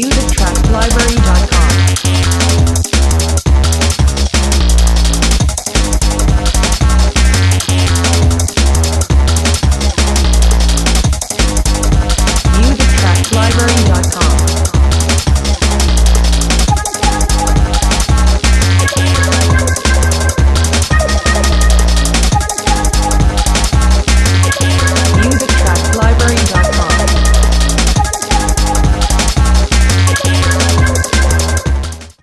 use to Track Library.